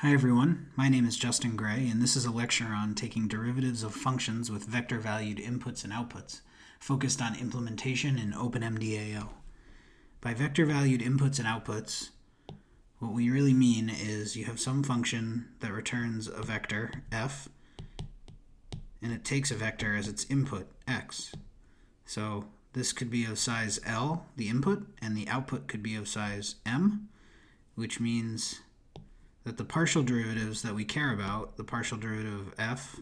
Hi everyone, my name is Justin Gray, and this is a lecture on taking derivatives of functions with vector-valued inputs and outputs, focused on implementation in OpenMDAO. By vector-valued inputs and outputs, what we really mean is you have some function that returns a vector, f, and it takes a vector as its input, x. So this could be of size L, the input, and the output could be of size m, which means that the partial derivatives that we care about, the partial derivative of f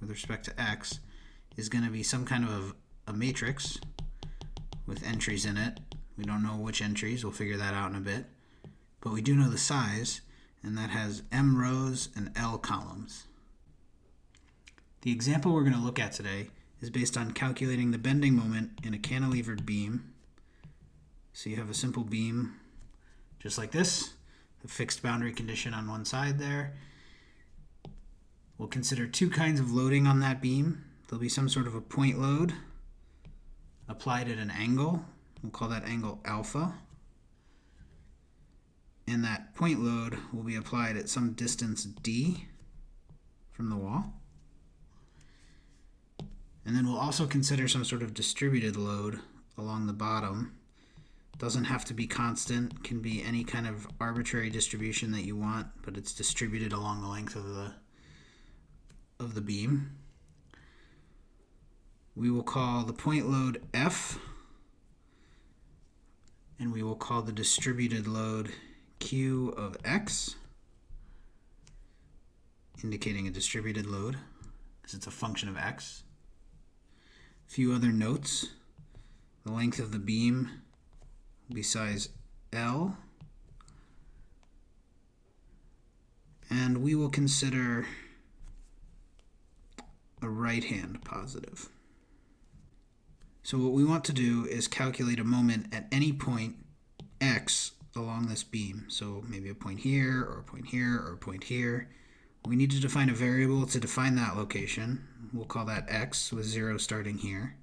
with respect to x, is going to be some kind of a, matrix with entries in it. We don't know which entries, we'll figure that out in a bit. But we do know the size, and that has m rows and l columns. The example we're going to look at today is based on calculating the bending moment in a cantilevered beam. So you have a simple beam just like this fixed boundary condition on one side there. We'll consider two kinds of loading on that beam. There'll be some sort of a point load applied at an angle. We'll call that angle alpha. And that point load will be applied at some distance d from the wall. And then we'll also consider some sort of distributed load along the bottom doesn't have to be constant, can be any kind of arbitrary distribution that you want, but it's distributed along the length of the of the beam. We will call the point load F, and we will call the distributed load Q of X, indicating a distributed load, because it's a function of X. A few other notes. The length of the beam be size L. And we will consider a right-hand positive. So what we want to do is calculate a moment at any point x along this beam. So maybe a point here, or a point here, or a point here. We need to define a variable to define that location. We'll call that x with 0 starting here.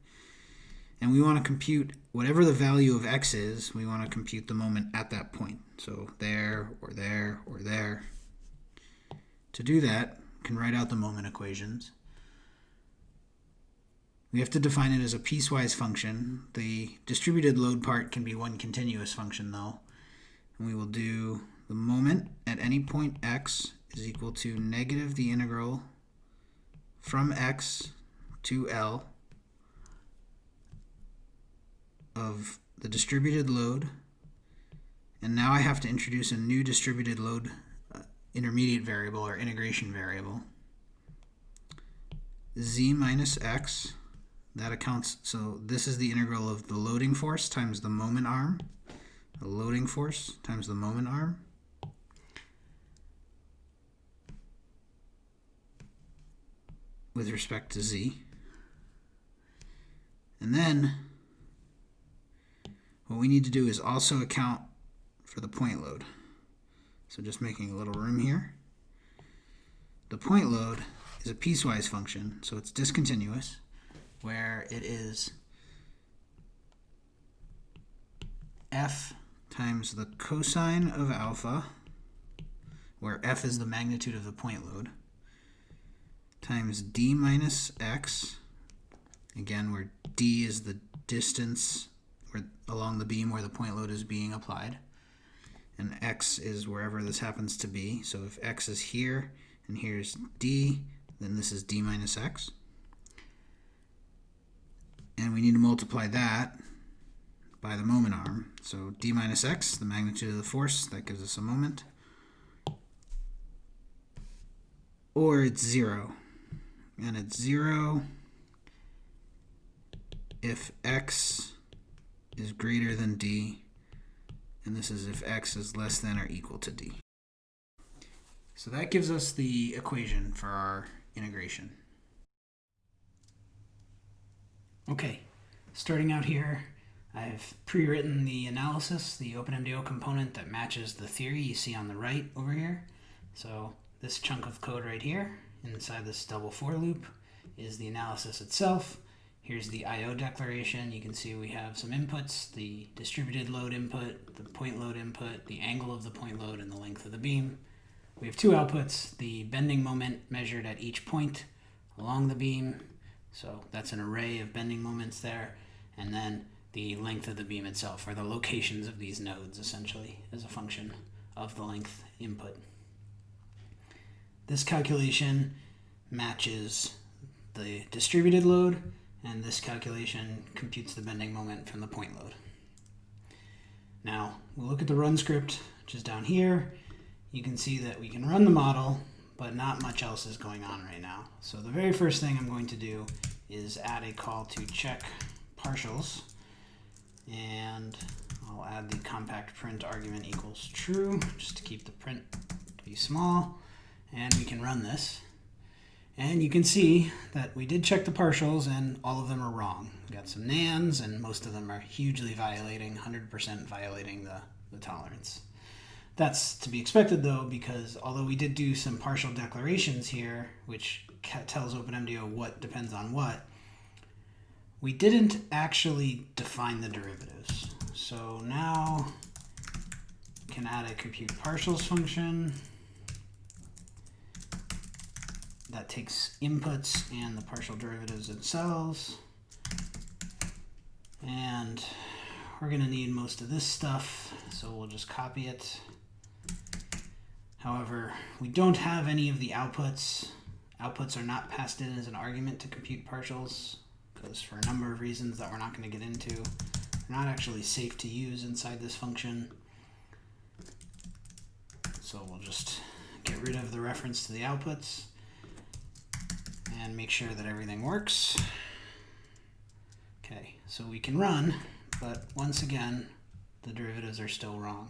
And we want to compute whatever the value of x is, we want to compute the moment at that point. So there, or there, or there. To do that, we can write out the moment equations. We have to define it as a piecewise function. The distributed load part can be one continuous function, though. And we will do the moment at any point x is equal to negative the integral from x to L of the distributed load. And now I have to introduce a new distributed load uh, intermediate variable or integration variable. z minus x, that accounts, so this is the integral of the loading force times the moment arm. The loading force times the moment arm. with respect to z. And then what we need to do is also account for the point load. So just making a little room here. The point load is a piecewise function, so it's discontinuous, where it is f times the cosine of alpha, where f is the magnitude of the point load, times d minus x, again where d is the distance where, along the beam where the point load is being applied. And x is wherever this happens to be. So if x is here and here's d, then this is d minus x. And we need to multiply that by the moment arm. So d minus x, the magnitude of the force, that gives us a moment. Or it's 0. And it's 0 if x is greater than d, and this is if x is less than or equal to d. So that gives us the equation for our integration. Okay, starting out here, I've pre-written the analysis, the OpenMDAO component that matches the theory you see on the right over here. So this chunk of code right here, inside this double for loop, is the analysis itself. Here's the I.O. declaration. You can see we have some inputs, the distributed load input, the point load input, the angle of the point load, and the length of the beam. we have two outputs, the bending moment measured at each point along the beam. So that's an array of bending moments there. And then the length of the beam itself, or the locations of these nodes, essentially, as a function of the length input. This calculation matches the distributed load, and this calculation computes the bending moment from the point load. Now, we'll look at the run script, which is down here. You can see that we can run the model, but not much else is going on right now. So the very first thing I'm going to do is add a call to check partials, and I'll add the compact print argument equals true, just to keep the print to be small, and we can run this. And you can see that we did check the partials and all of them are wrong. We got some nans and most of them are hugely violating, 100% violating the, the tolerance. That's to be expected though, because although we did do some partial declarations here, which tells OpenMDAO what depends on what, we didn't actually define the derivatives. So now we can add a compute partials function that takes inputs and the partial derivatives themselves. And we're going to need most of this stuff, so we'll just copy it. However, we don't have any of the outputs. Outputs are not passed in as an argument to compute partials, because for a number of reasons that we're not going to get into, they're not actually safe to use inside this function. So we'll just get rid of the reference to the outputs and make sure that everything works. Okay, so we can run, but once again, the derivatives are still wrong.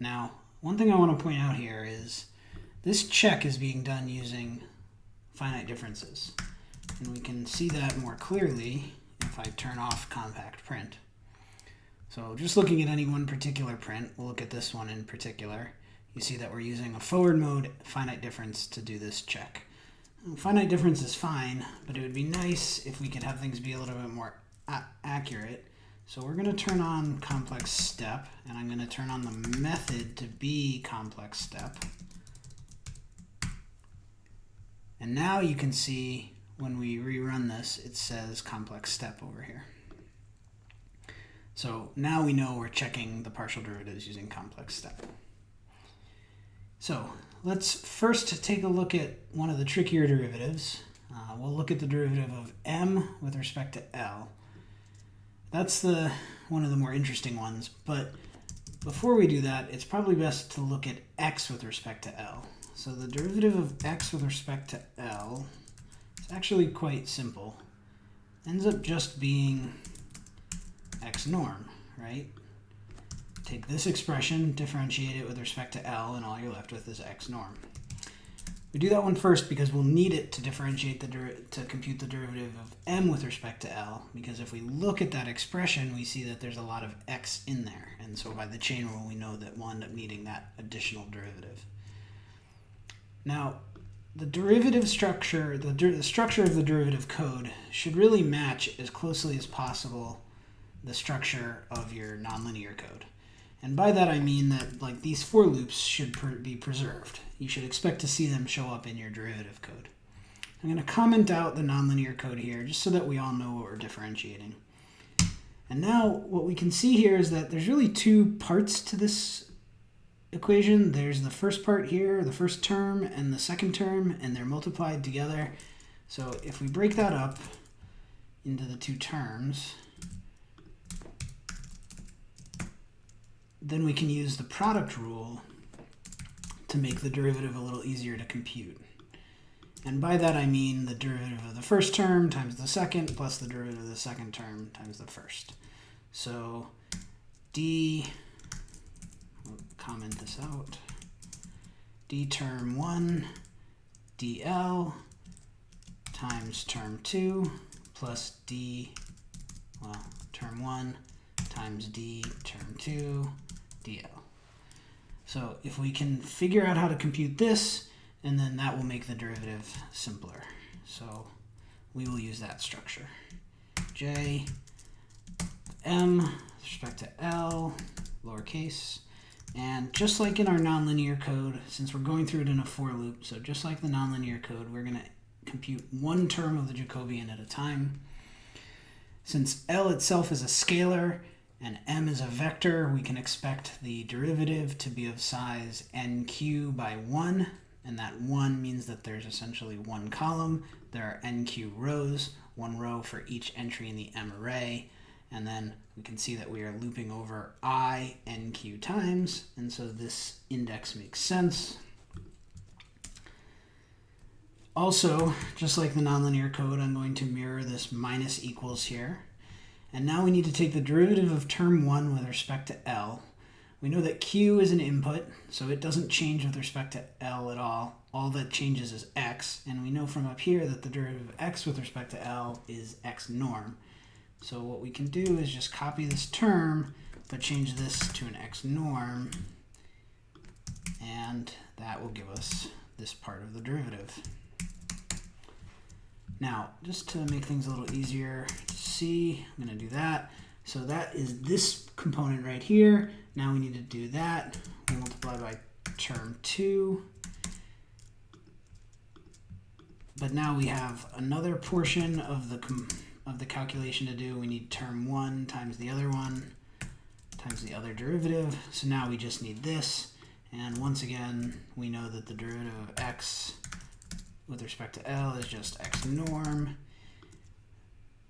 Now, one thing I want to point out here is this check is being done using finite differences. And we can see that more clearly if I turn off compact print. So just looking at any one particular print, we'll look at this one in particular, you see that we're using a forward mode finite difference to do this check. Finite difference is fine, but it would be nice if we could have things be a little bit more accurate. So we're going to turn on complex step, and I'm going to turn on the method to be complex step. And now you can see when we rerun this, it says complex step over here. So now we know we're checking the partial derivatives using complex step. So let's first take a look at one of the trickier derivatives. Uh, we'll look at the derivative of m with respect to L. That's the one of the more interesting ones, but before we do that, it's probably best to look at x with respect to L. So the derivative of x with respect to L is actually quite simple. Ends up just being x norm, right? Take this expression, differentiate it with respect to L, and all you're left with is x norm. We do that one first because we'll need it to differentiate the to compute the derivative of m with respect to L, because if we look at that expression, we see that there's a lot of x in there. And so by the chain rule, we know that we'll end up needing that additional derivative. Now, the derivative structure, the, the structure of the derivative code should really match as closely as possible the structure of your nonlinear code. And by that I mean that like these for loops should be preserved. You should expect to see them show up in your derivative code. I'm going to comment out the nonlinear code here just so that we all know what we're differentiating. And now what we can see here is that there's really two parts to this equation. There's the first part here, the first term, and the second term, and they're multiplied together. So if we break that up into the two terms, then we can use the product rule to make the derivative a little easier to compute. And by that I mean the derivative of the first term times the second plus the derivative of the second term times the first. So d, we'll comment this out, d term 1 dl times term 2 plus d, well, term 1 times d term 2 dl. So if we can figure out how to compute this, and then that will make the derivative simpler. So we will use that structure. J, M, with respect to L, lowercase, And just like in our nonlinear code, since we're going through it in a for loop, so just like the nonlinear code, we're going to compute one term of the Jacobian at a time. Since L itself is a scalar and M is a vector, we can expect the derivative to be of size nq by 1, and that 1 means that there's essentially one column. There are nq rows, one row for each entry in the M array, and then we can see that we are looping over i nq times, and so this index makes sense. Also, just like the nonlinear code, I'm going to mirror this minus equals here. And now we need to take the derivative of term 1 with respect to L. We know that Q is an input, so it doesn't change with respect to L at all. All that changes is X, and we know from up here that the derivative of X with respect to L is X norm. So what we can do is just copy this term, but change this to an x norm, and that will give us this part of the derivative. Now, just to make things a little easier to see, I'm going to do that. So that is this component right here. Now we need to do that. We multiply by term 2. But now we have another portion of the of the calculation to do, we need term 1 times the other one times the other derivative. So now we just need this. And once again, we know that the derivative of x with respect to L is just x norm.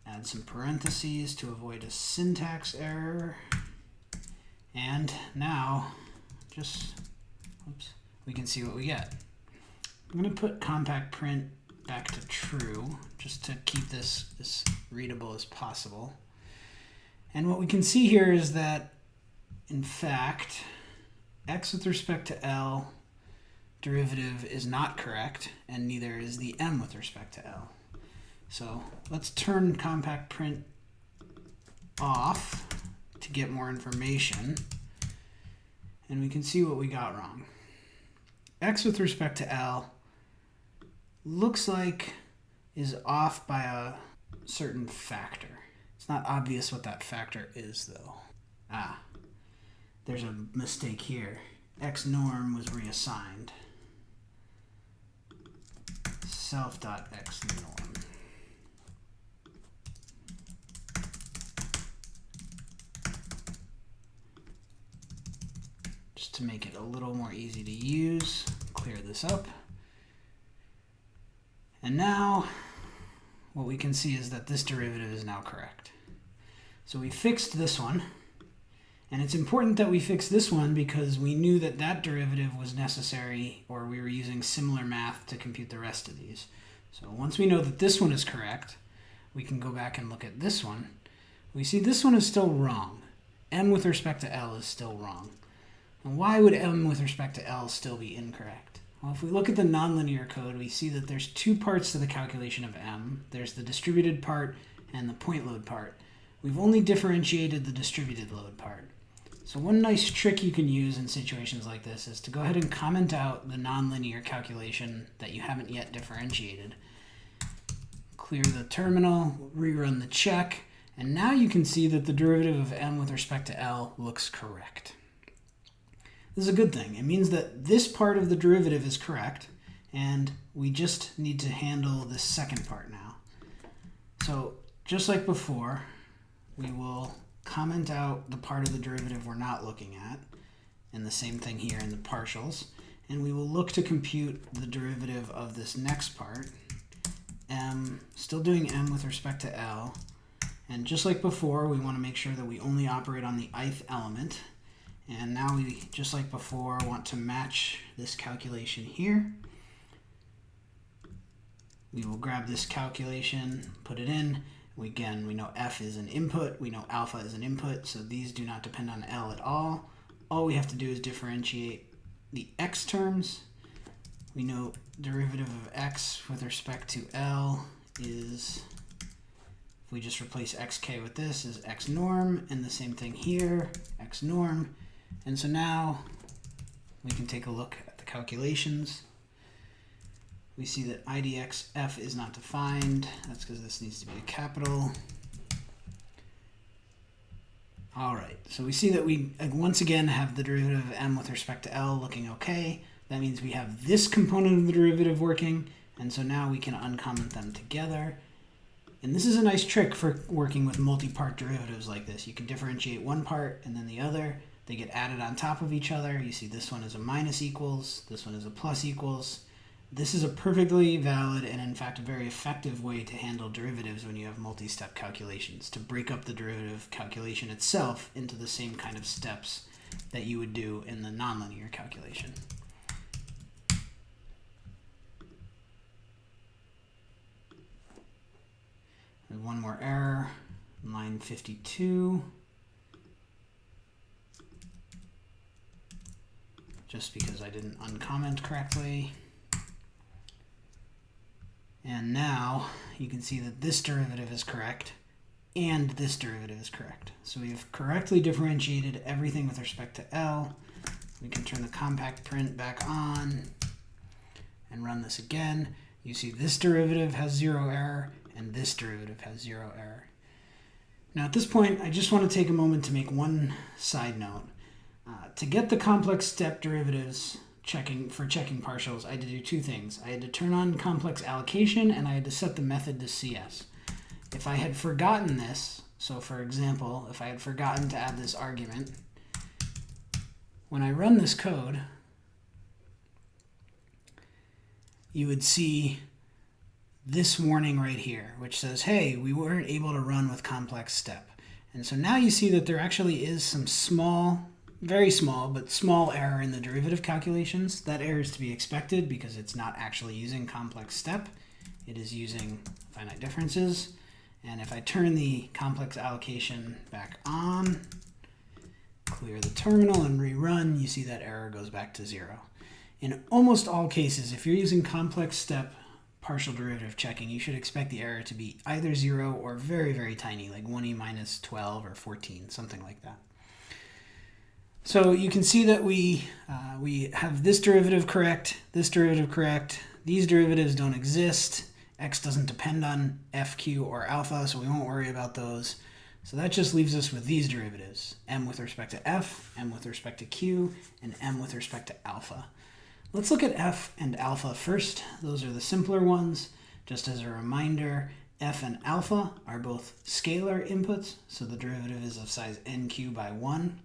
Add some parentheses to avoid a syntax error. And now, just, oops, we can see what we get. I'm going to put compact print back to true, just to keep this as readable as possible. And what we can see here is that, in fact, x with respect to L derivative is not correct, and neither is the m with respect to L. So let's turn compact print off to get more information, and we can see what we got wrong. x with respect to L looks like is off by a certain factor. It's not obvious what that factor is, though. Ah, there's a mistake here. X norm was reassigned. Self.x norm. Just to make it a little more easy to use, clear this up. And now what we can see is that this derivative is now correct. So we fixed this one. And it's important that we fix this one because we knew that that derivative was necessary or we were using similar math to compute the rest of these. So once we know that this one is correct, we can go back and look at this one. We see this one is still wrong. m with respect to L is still wrong. And why would m with respect to L still be incorrect? Well, if we look at the nonlinear code, we see that there's two parts to the calculation of m. There's the distributed part and the point load part. We've only differentiated the distributed load part. So one nice trick you can use in situations like this is to go ahead and comment out the nonlinear calculation that you haven't yet differentiated. Clear the terminal, rerun the check, and now you can see that the derivative of m with respect to L looks correct. This is a good thing. It means that this part of the derivative is correct, and we just need to handle the second part now. So just like before, we will comment out the part of the derivative we're not looking at, and the same thing here in the partials, and we will look to compute the derivative of this next part, m, still doing m with respect to L, and just like before, we want to make sure that we only operate on the ith element, and now we, just like before, want to match this calculation here. We will grab this calculation, put it in. We, again, we know f is an input. We know alpha is an input, so these do not depend on L at all. All we have to do is differentiate the x terms. We know derivative of x with respect to L is, if we just replace xk with this, is x norm, and the same thing here, x norm. And so now we can take a look at the calculations. We see that IDXF is not defined. That's because this needs to be a capital. All right, so we see that we once again have the derivative of m with respect to L looking okay. That means we have this component of the derivative working, and so now we can uncomment them together. And this is a nice trick for working with multi-part derivatives like this. You can differentiate one part and then the other. They get added on top of each other. You see this one is a minus equals, this one is a plus equals. This is a perfectly valid and in fact a very effective way to handle derivatives when you have multi-step calculations, to break up the derivative calculation itself into the same kind of steps that you would do in the nonlinear calculation. one more error, line 52. Just because I didn't uncomment correctly. And now you can see that this derivative is correct and this derivative is correct. So we've correctly differentiated everything with respect to L. We can turn the compact print back on and run this again. You see this derivative has zero error and this derivative has zero error. Now at this point, I just want to take a moment to make one side note. Uh, to get the complex step derivatives checking for checking partials, I had to do two things. I had to turn on complex allocation and I had to set the method to CS. If I had forgotten this, so for example, if I had forgotten to add this argument, when I run this code, you would see this warning right here, which says, hey, we weren't able to run with complex step. And so now you see that there actually is some small very small, but small error in the derivative calculations. That error is to be expected because it's not actually using complex step. It is using finite differences. And if I turn the complex allocation back on, clear the terminal and rerun, you see that error goes back to zero. In almost all cases, if you're using complex step partial derivative checking, you should expect the error to be either zero or very, very tiny, like 1e minus 12 or 14, something like that. So you can see that we, uh, we have this derivative correct, this derivative correct. These derivatives don't exist. x doesn't depend on f, q, or alpha, so we won't worry about those. So that just leaves us with these derivatives, m with respect to f, m with respect to q, and m with respect to alpha. Let's look at f and alpha first. Those are the simpler ones. Just as a reminder, f and alpha are both scalar inputs, so the derivative is of size nq by 1.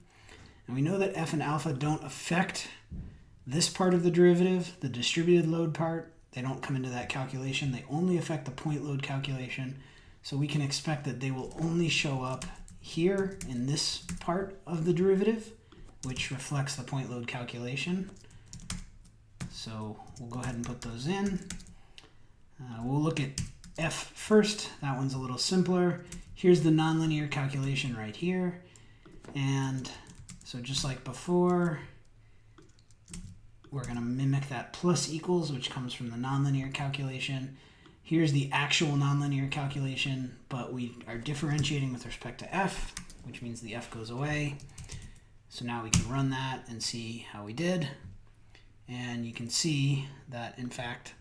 And we know that f and alpha don't affect this part of the derivative, the distributed load part. They don't come into that calculation. They only affect the point load calculation. So we can expect that they will only show up here in this part of the derivative, which reflects the point load calculation. So we'll go ahead and put those in. Uh, we'll look at f first. That one's a little simpler. Here's the nonlinear calculation right here. And so just like before, we're going to mimic that plus equals, which comes from the nonlinear calculation. Here's the actual nonlinear calculation, but we are differentiating with respect to f, which means the f goes away. So now we can run that and see how we did. And you can see that, in fact,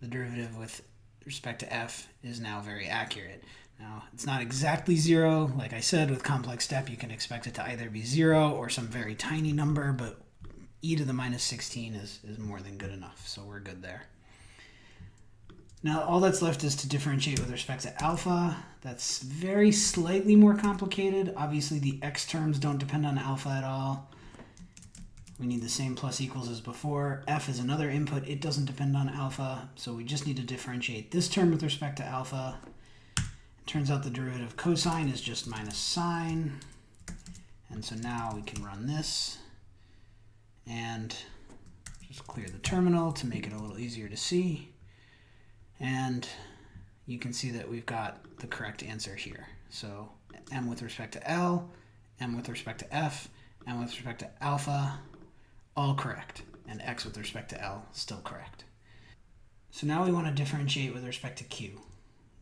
the derivative with respect to f is now very accurate. Now, it's not exactly zero. Like I said, with complex step, you can expect it to either be zero or some very tiny number, but e to the minus 16 is, is more than good enough, so we're good there. Now, all that's left is to differentiate with respect to alpha. That's very slightly more complicated. Obviously, the x terms don't depend on alpha at all. We need the same plus equals as before. f is another input. It doesn't depend on alpha, so we just need to differentiate this term with respect to alpha Turns out the derivative of cosine is just minus sine. And so now we can run this and just clear the terminal to make it a little easier to see. And you can see that we've got the correct answer here. So m with respect to L, m with respect to f, m with respect to alpha, all correct. And x with respect to L, still correct. So now we want to differentiate with respect to q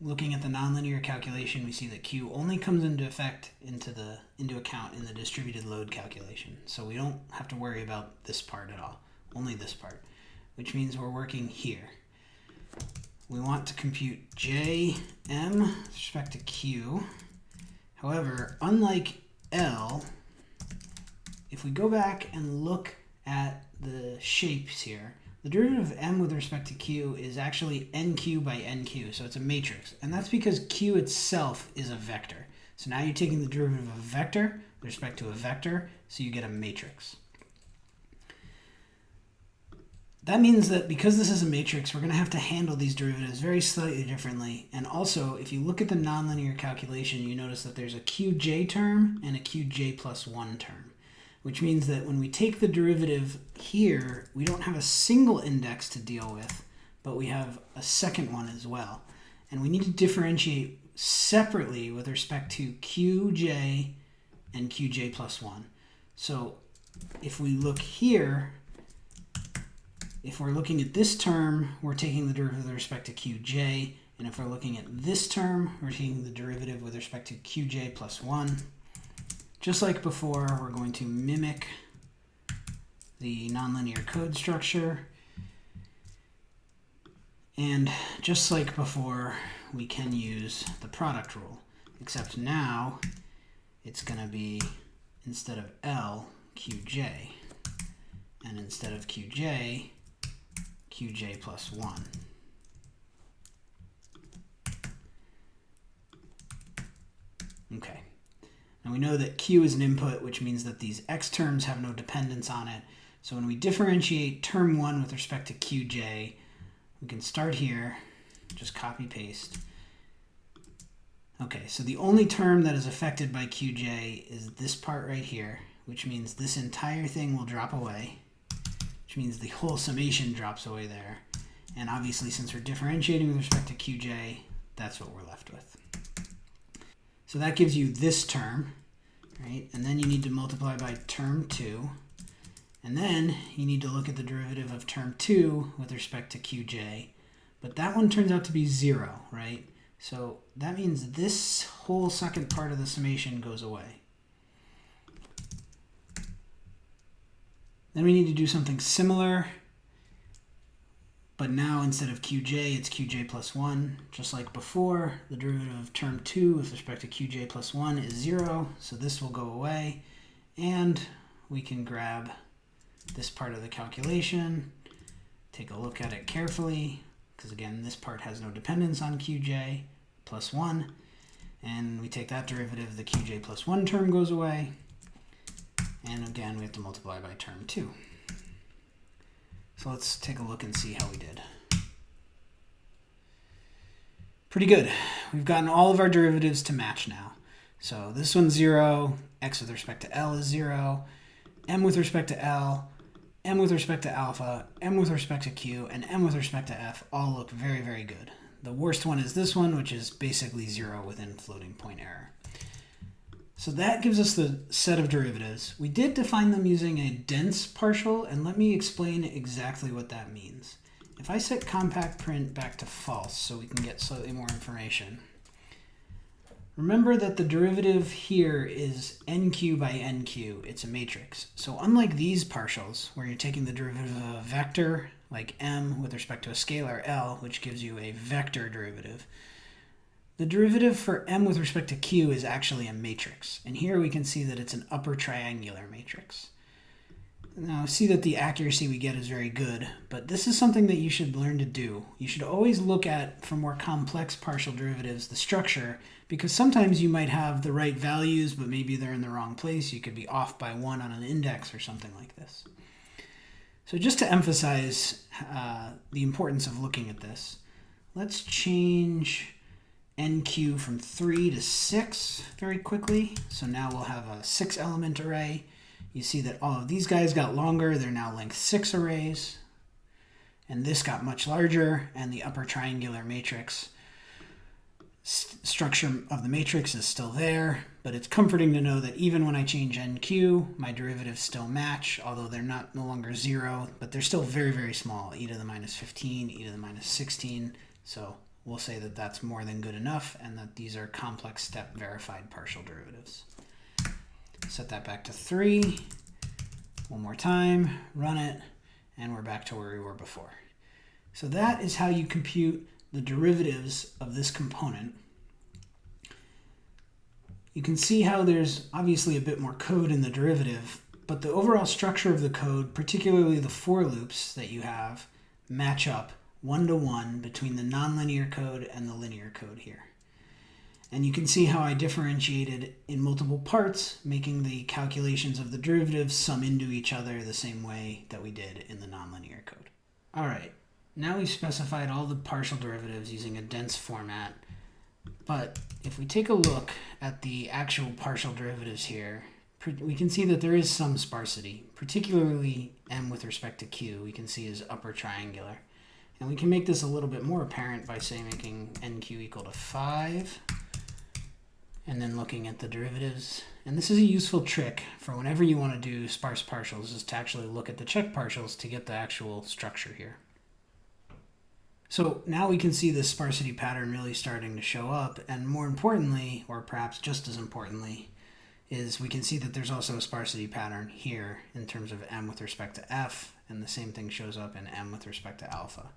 looking at the nonlinear calculation, we see that Q only comes into effect into the into account in the distributed load calculation. So we don't have to worry about this part at all, only this part, which means we're working here. We want to compute J, M with respect to Q. However, unlike L, if we go back and look at the shapes here, the derivative of m with respect to q is actually nq by nq, so it's a matrix. And that's because q itself is a vector. So now you're taking the derivative of a vector with respect to a vector, so you get a matrix. That means that because this is a matrix, we're going to have to handle these derivatives very slightly differently. And also, if you look at the nonlinear calculation, you notice that there's a qj term and a qj plus 1 term, which means that when we take the derivative here, we don't have a single index to deal with, but we have a second one as well. And we need to differentiate separately with respect to qj and qj plus 1. So if we look here, if we're looking at this term, we're taking the derivative with respect to qj, and if we're looking at this term, we're taking the derivative with respect to qj plus 1. Just like before, we're going to mimic the nonlinear code structure. And just like before, we can use the product rule, except now it's going to be, instead of L, qj. And instead of qj, qj plus 1. Okay. Now we know that q is an input, which means that these x terms have no dependence on it. So when we differentiate term 1 with respect to qj, we can start here, just copy paste. Okay, so the only term that is affected by qj is this part right here, which means this entire thing will drop away which means the whole summation drops away there. And obviously, since we're differentiating with respect to qj, that's what we're left with. So that gives you this term, right? And then you need to multiply by term 2. And then you need to look at the derivative of term 2 with respect to qj. But that one turns out to be 0, right? So that means this whole second part of the summation goes away. Then we need to do something similar, but now instead of qj, it's qj plus 1. Just like before, the derivative of term 2 with respect to qj plus 1 is 0, so this will go away. And we can grab this part of the calculation, take a look at it carefully, because again, this part has no dependence on qj plus 1. And we take that derivative, the qj plus 1 term goes away. And again, we have to multiply by term 2. So let's take a look and see how we did. Pretty good. We've gotten all of our derivatives to match now. So this one's 0, x with respect to L is 0, m with respect to L, m with respect to alpha, m with respect to q, and m with respect to f all look very, very good. The worst one is this one, which is basically 0 within floating point error. So that gives us the set of derivatives. We did define them using a dense partial, and let me explain exactly what that means. If I set compact print back to false so we can get slightly more information, remember that the derivative here is nq by nq. It's a matrix. So unlike these partials, where you're taking the derivative of a vector, like m with respect to a scalar L, which gives you a vector derivative, the derivative for m with respect to q is actually a matrix. And here we can see that it's an upper triangular matrix. Now see that the accuracy we get is very good, but this is something that you should learn to do. You should always look at, for more complex partial derivatives, the structure, because sometimes you might have the right values, but maybe they're in the wrong place. You could be off by one on an index or something like this. So just to emphasize uh, the importance of looking at this, let's change NQ from 3 to 6 very quickly. So now we'll have a 6 element array. You see that all of these guys got longer. They're now length 6 arrays. And this got much larger, and the upper triangular matrix st structure of the matrix is still there, but it's comforting to know that even when I change NQ, my derivatives still match, although they're not no longer 0, but they're still very, very small, e to the minus 15, e to the minus 16, so we'll say that that's more than good enough and that these are complex step verified partial derivatives. Set that back to 3. One more time, run it, and we're back to where we were before. So that is how you compute the derivatives of this component. you can see how there's obviously a bit more code in the derivative, but the overall structure of the code, particularly the for loops that you have, match up one to one between the nonlinear code and the linear code here. And you can see how I differentiated in multiple parts, making the calculations of the derivatives sum into each other the same way that we did in the nonlinear code. All right, now we've specified all the partial derivatives using a dense format. But if we take a look at the actual partial derivatives here, we can see that there is some sparsity, particularly m with respect to q, we can see is upper triangular. And we can make this a little bit more apparent by, say, making nq equal to 5 and then looking at the derivatives. And this is a useful trick for whenever you want to do sparse partials, is to actually look at the check partials to get the actual structure here. So now we can see this sparsity pattern really starting to show up, and more importantly, or perhaps just as importantly, is we can see that there's also a sparsity pattern here in terms of m with respect to f, and the same thing shows up in m with respect to alpha.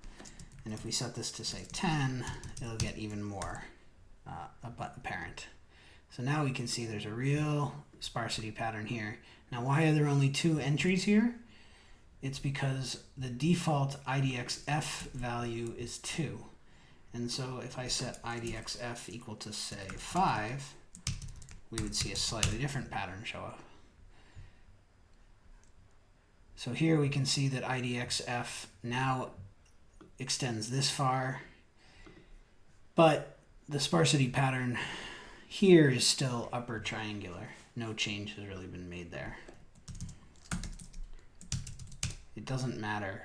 And if we set this to, say, 10, it'll get even more uh, apparent. So now we can see there's a real sparsity pattern here. Now why are there only two entries here? It's because the default IDXF value is 2. And so if I set IDXF equal to, say, 5, we would see a slightly different pattern show up. So here we can see that IDXF now extends this far, but the sparsity pattern here is still upper triangular. No change has really been made there. It doesn't matter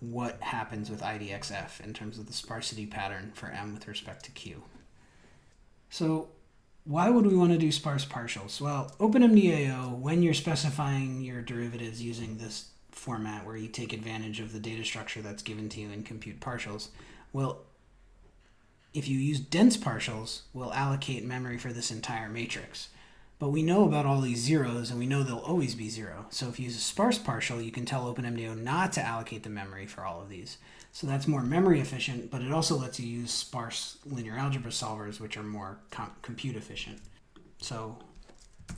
what happens with IDXF in terms of the sparsity pattern for M with respect to Q. So why would we want to do sparse partials? Well, OpenMDAO, when you're specifying your derivatives using this format where you take advantage of the data structure that's given to you in compute partials, Well, if you use dense partials, we'll allocate memory for this entire matrix. But we know about all these zeros, and we know they'll always be zero. So if you use a sparse partial, you can tell OpenMDAO not to allocate the memory for all of these. So that's more memory efficient, but it also lets you use sparse linear algebra solvers, which are more com compute efficient. So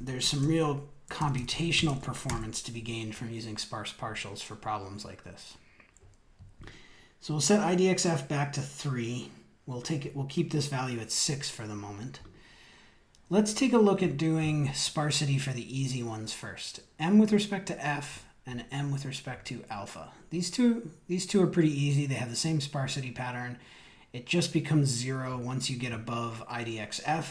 there's some real computational performance to be gained from using sparse partials for problems like this. So we'll set IDXF back to 3 We'll take it, we'll keep this value at six for the moment. Let's take a look at doing sparsity for the easy ones first. M with respect to F and M with respect to alpha. These two, these two are pretty easy. They have the same sparsity pattern. It just becomes zero once you get above IDXF.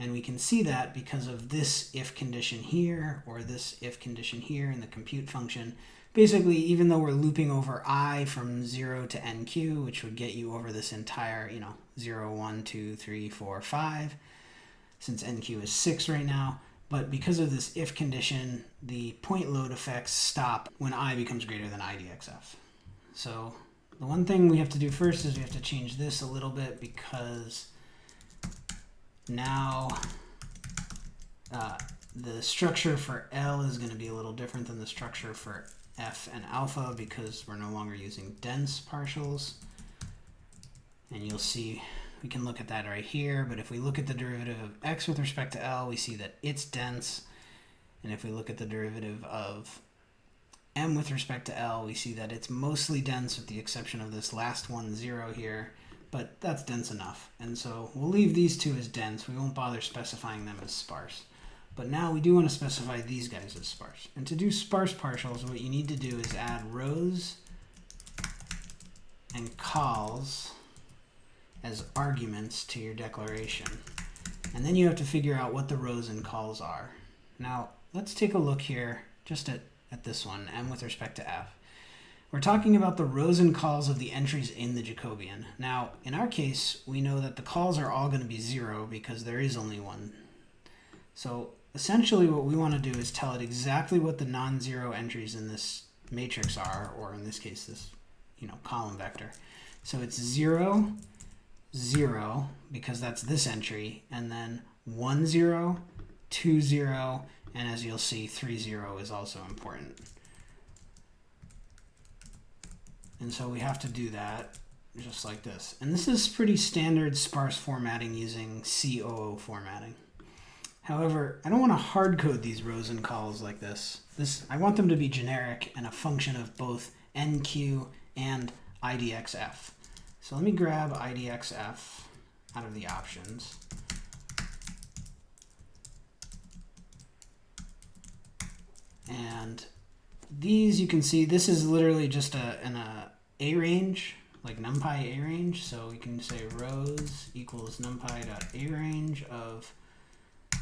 And we can see that because of this if condition here or this if condition here in the compute function basically, even though we're looping over i from 0 to nq, which would get you over this entire, you know, 0, 1, 2, 3, 4, 5, since nq is 6 right now, but because of this if condition, the point load effects stop when i becomes greater than idxf. So the one thing we have to do first is we have to change this a little bit because now uh, the structure for L is going to be a little different than the structure for f and alpha because we're no longer using dense partials. And you'll see we can look at that right here, but if we look at the derivative of x with respect to L, we see that it's dense. And if we look at the derivative of m with respect to L, we see that it's mostly dense with the exception of this last one, 0 here, but that's dense enough. And so we'll leave these two as dense. We won't bother specifying them as sparse. But now we do want to specify these guys as sparse. And to do sparse partials, what you need to do is add rows and cols as arguments to your declaration. And then you have to figure out what the rows and cols are. Now, let's take a look here just at, at this one, m with respect to f. We're talking about the rows and cols of the entries in the Jacobian. Now, in our case, we know that the cols are all going to be 0 because there is only one. So essentially what we want to do is tell it exactly what the non-zero entries in this matrix are, or in this case, this you know column vector. So it's 0, 0, because that's this entry, and then 1, 0, 2, 0, and as you'll see, 3, 0 is also important. And so we have to do that just like this. And this is pretty standard sparse formatting using COO formatting. However, I don't want to hard code these rows and cols like this. This I want them to be generic and a function of both NQ and IDXF. So let me grab IDXF out of the options. And these you can see, this is literally just a, an a, a range, like numpy arange. So we can say rows equals numpy dot arange of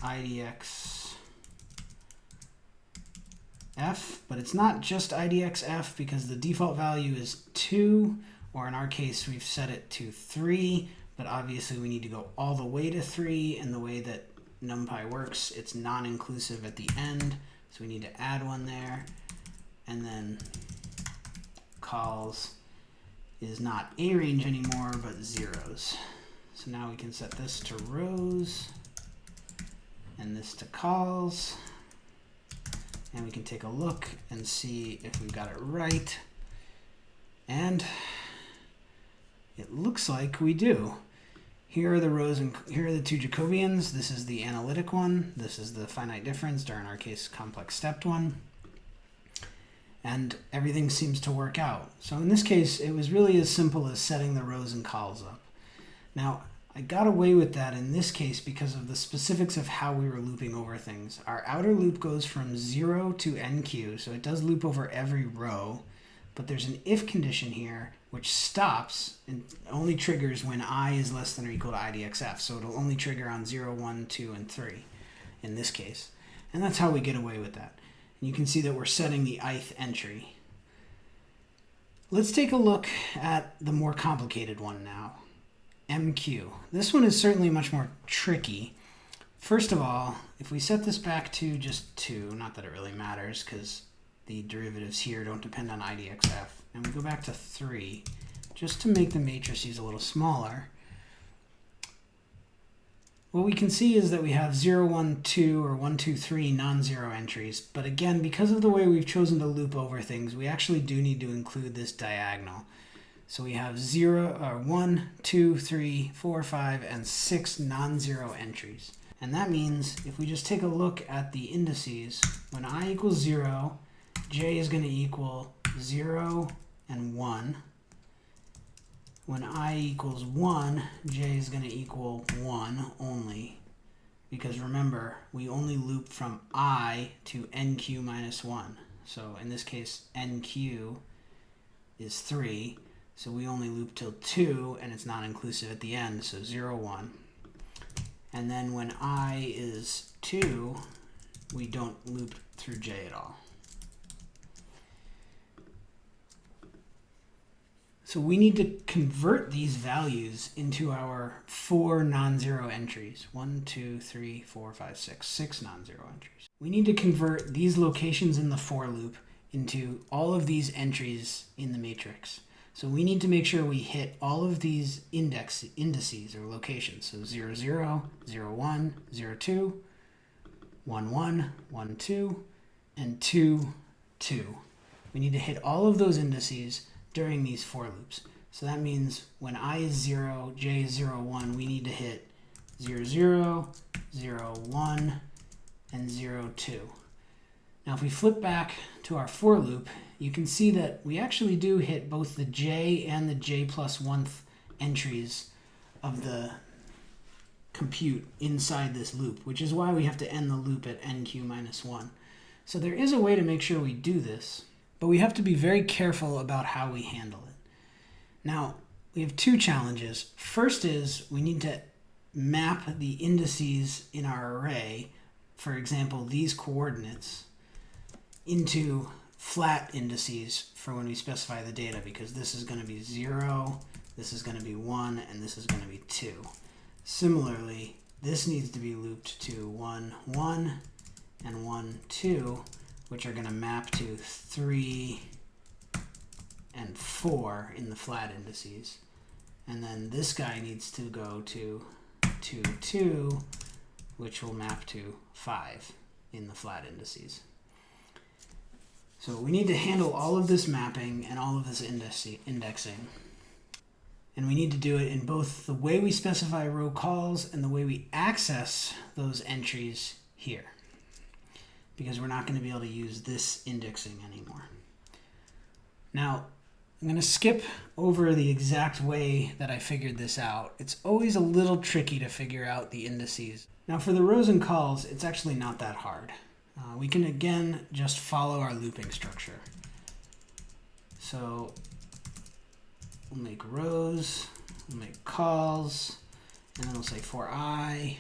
idx f, but it's not just idxf because the default value is 2, or in our case we've set it to 3, but obviously we need to go all the way to 3, and the way that NumPy works, it's non-inclusive at the end, so we need to add one there, and then cols is not a range anymore, but zeros. So now we can set this to rows, and this to cols, and we can take a look and see if we've got it right. And it looks like we do. Here are the rows and here are the two Jacobians. This is the analytic one. This is the finite difference, or in our case, complex stepped one. And everything seems to work out. So in this case, it was really as simple as setting the rows and cols up. Now, I got away with that in this case because of the specifics of how we were looping over things. Our outer loop goes from 0 to NQ, so it does loop over every row, but there's an if condition here which stops and only triggers when i is less than or equal to idxf. So it'll only trigger on 0, 1, 2, and 3 in this case. And that's how we get away with that. And you can see that we're setting the ith entry. Let's take a look at the more complicated one now. MQ. This one is certainly much more tricky. First of all, if we set this back to just 2, not that it really matters because the derivatives here don't depend on IDXF, and we go back to 3, just to make the matrices a little smaller, what we can see is that we have 0, 1, 2, or 1, 2, 3 non-zero entries. But again, because of the way we've chosen to loop over things, we actually do need to include this diagonal. So we have 0, or uh, 1, 2, 3, 4, 5, and 6 non-zero entries. And that means if we just take a look at the indices, when i equals 0, j is going to equal 0 and 1. When i equals 1, j is going to equal 1 only. Because remember, we only loop from i to nq minus 1. So in this case, nq is 3. So we only loop till 2, and it's not inclusive at the end, so 0, 1. And then when i is 2, we don't loop through j at all. So we need to convert these values into our four non-zero entries. One, two, three, four, five, six, six non-zero entries. We need to convert these locations in the for loop into all of these entries in the matrix. So we need to make sure we hit all of these index indices or locations. So 0, 0, 0, 1, 0, 2, 1, 1, 1, 2, and 2, 2. We need to hit all of those indices during these for loops. So that means when i is 0, j is 0, 1, we need to hit 0, 0, 0, 1, and 0, 2. Now if we flip back to our for loop, you can see that we actually do hit both the j and the j plus 1th entries of the compute inside this loop, which is why we have to end the loop at nq minus 1. So there is a way to make sure we do this, but we have to be very careful about how we handle it. Now, we have two challenges. First is we need to map the indices in our array, for example, these coordinates, into flat indices for when we specify the data because this is going to be 0, this is going to be 1, and this is going to be 2. Similarly, this needs to be looped to 1, 1, and 1, 2, which are going to map to 3 and 4 in the flat indices. And then this guy needs to go to 2, 2, which will map to 5 in the flat indices. So we need to handle all of this mapping and all of this indexing. And we need to do it in both the way we specify row cols and the way we access those entries here because we're not going to be able to use this indexing anymore. Now, I'm going to skip over the exact way that I figured this out. It's always a little tricky to figure out the indices. Now for the rows and cols, it's actually not that hard. Uh, we can again just follow our looping structure. So we'll make rows, we'll make cols, and then we'll say for i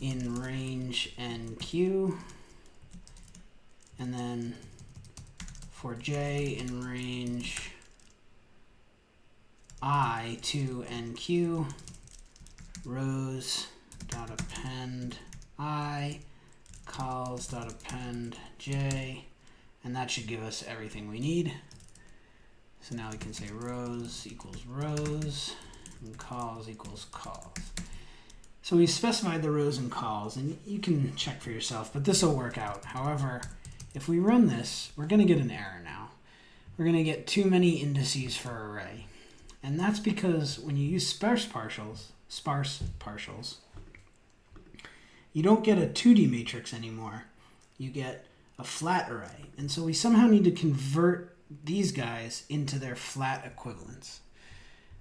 in range nq, and then for j in range i to nq, rows dot append i, cols dot append j, and that should give us everything we need. So now we can say rows equals rows and cols equals cols. So we specified the rows and cols, and you can check for yourself, but this will work out. However, if we run this, we're going to get an error now. We're going to get too many indices for array. And that's because when you use sparse partials, sparse partials, you don't get a 2D matrix anymore. You get a flat array. And so we somehow need to convert these guys into their flat equivalents.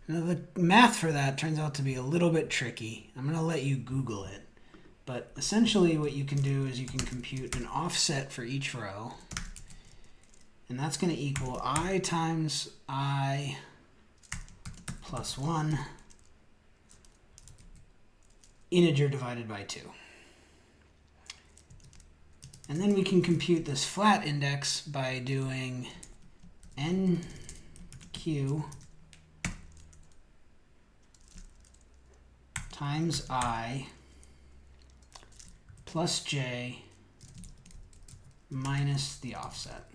Now the math for that turns out to be a little bit tricky. I'm going to let you Google it. But essentially what you can do is you can compute an offset for each row. And that's going to equal i times i plus 1 integer divided by 2. And then we can compute this flat index by doing nq times i plus j minus the offset.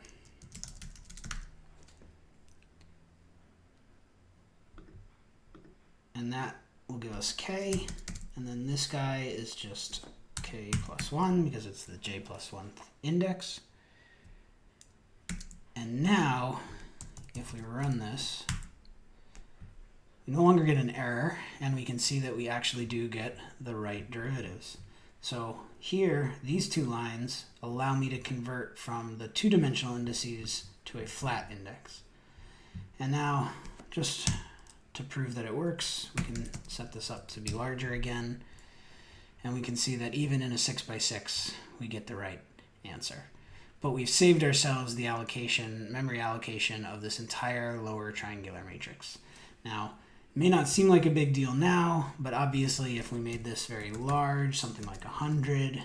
And that will give us k, and then this guy is just k plus 1 because it's the j plus 1 index. And now, if we run this, we no longer get an error, and we can see that we actually do get the right derivatives. So here, these two lines allow me to convert from the two-dimensional indices to a flat index. And now, just to prove that it works, we can set this up to be larger again. And we can see that even in a 6 by 6 we get the right answer. But we've saved ourselves the allocation, memory allocation of this entire lower triangular matrix. Now, may not seem like a big deal now, but obviously if we made this very large, something like 100,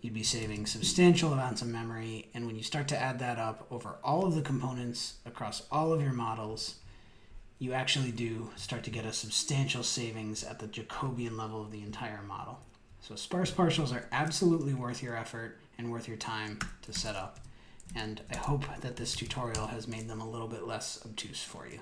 you'd be saving substantial amounts of memory. And when you start to add that up over all of the components across all of your models, you actually do start to get a substantial savings at the Jacobian level of the entire model. So sparse partials are absolutely worth your effort and worth your time to set up. And I hope that this tutorial has made them a little bit less obtuse for you.